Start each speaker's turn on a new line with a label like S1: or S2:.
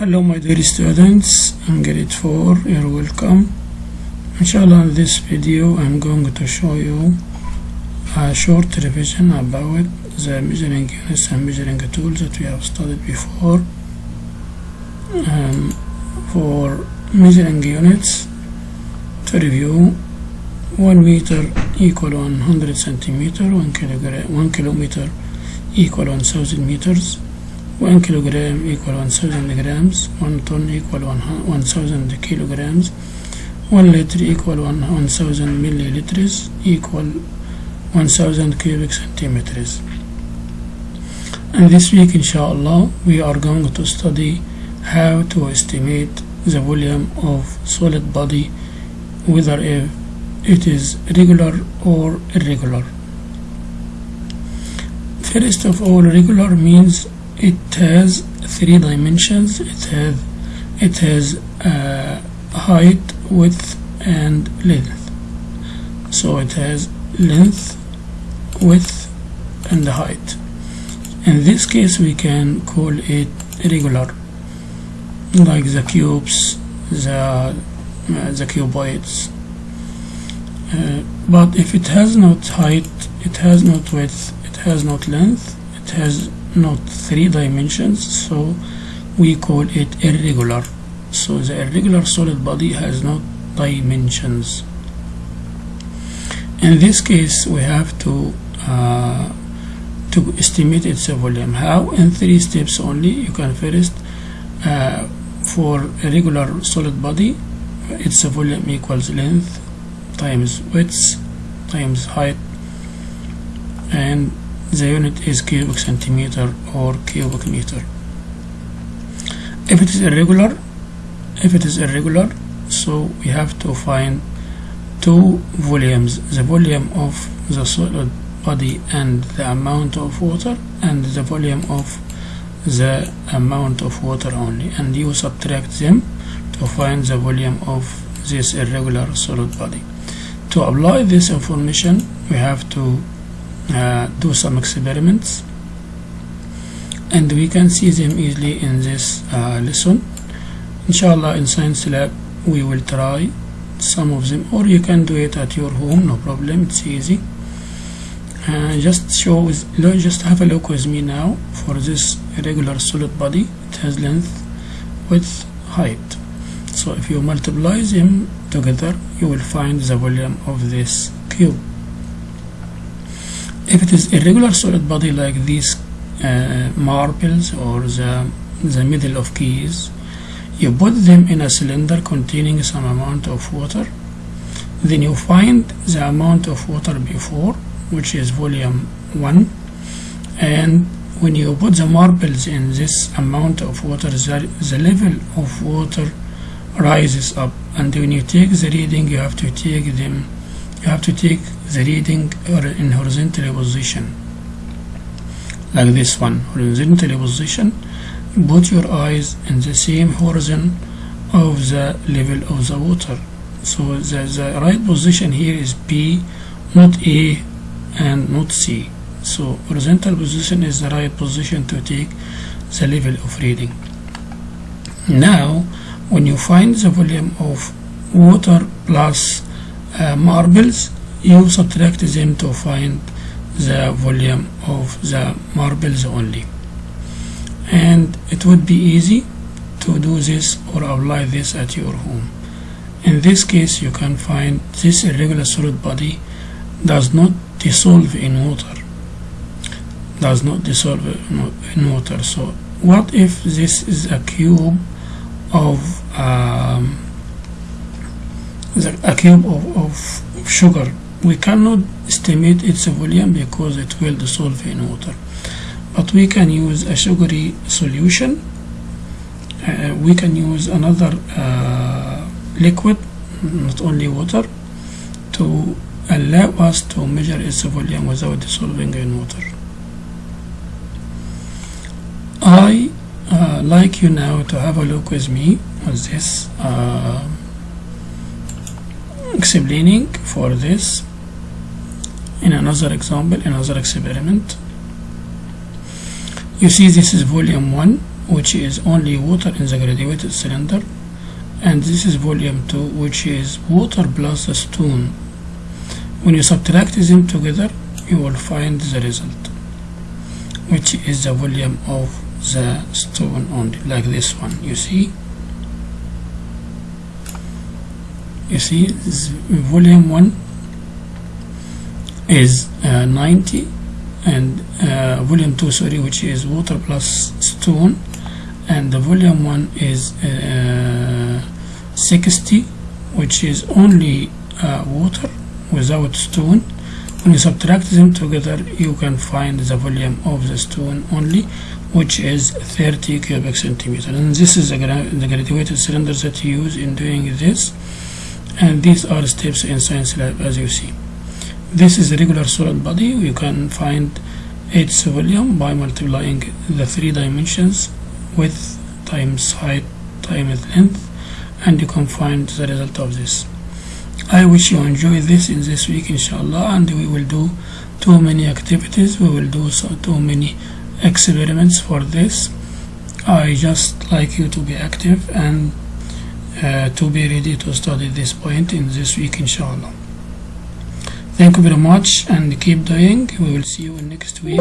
S1: Hello my dear students, I'm grade 4, you're welcome. Inshallah in this video I'm going to show you a short revision about the measuring units and measuring tools that we have studied before. Um, for measuring units to review 1 meter equal 100 centimeter 1 kilogram 1 kilometer equal 1000 meters 1 kilogram equal 1000 grams 1 ton equal 1000 kilograms 1 liter equal 1000 milliliters equal 1000 cubic centimeters. And this week inshallah we are going to study how to estimate the volume of solid body whether if it is regular or irregular. First of all regular means it has three dimensions. It has it has uh, height width and length. So it has length width and height. In this case we can call it regular like the cubes the uh, the cuboids. Uh, but if it has not height it has not width it has not length it has not three dimensions so we call it irregular. So the irregular solid body has no dimensions. In this case we have to uh, to estimate its volume. How in three steps only? You can first uh, for a regular solid body its volume equals length times width times height and the unit is cubic centimeter or cubic meter. If it is irregular if it is irregular so we have to find two volumes the volume of the solid body and the amount of water and the volume of the amount of water only and you subtract them to find the volume of this irregular solid body. To apply this information we have to uh, do some experiments. And we can see them easily in this uh, lesson. Inshallah in science lab we will try some of them or you can do it at your home no problem it's easy. Uh, just show just have a look with me now for this regular solid body. It has length width height. So if you multiply them together you will find the volume of this cube if it is irregular solid body like these uh, marbles or the, the middle of keys you put them in a cylinder containing some amount of water. Then you find the amount of water before which is volume 1 and when you put the marbles in this amount of water the, the level of water rises up. And when you take the reading you have to take them you have to take the reading in horizontal position like this one horizontal position. Put your eyes in the same horizon of the level of the water. So the, the right position here is B not A and not C. So horizontal position is the right position to take the level of reading. Now when you find the volume of water plus uh, marbles you subtract them to find the volume of the marbles only. And it would be easy to do this or apply this at your home. In this case you can find this irregular solid body does not dissolve in water. Does not dissolve in water. So what if this is a cube of um, a cube of, of sugar. We cannot estimate its volume because it will dissolve in water. But we can use a sugary solution. Uh, we can use another uh, liquid not only water to allow us to measure its volume without dissolving in water. I uh, like you now to have a look with me on this uh, explaining for this in another example another experiment. You see this is volume 1 which is only water in the graduated cylinder and this is volume 2 which is water plus a stone. When you subtract them together you will find the result which is the volume of the stone only like this one you see you see volume 1 is uh, 90 and uh, volume 2 sorry which is water plus stone. And the volume 1 is uh, 60 which is only uh, water without stone. When you subtract them together you can find the volume of the stone only which is 30 cubic centimeter and this is the, gra the graduated cylinder that you use in doing this and these are steps in science lab as you see. This is a regular solid body. You can find its volume by multiplying the three dimensions width times height times length and you can find the result of this. I wish you enjoy this in this week inshallah and we will do too many activities. We will do so too many experiments for this. I just like you to be active and uh, to be ready to study this point in this week inshallah. Thank you very much and keep doing. We will see you next week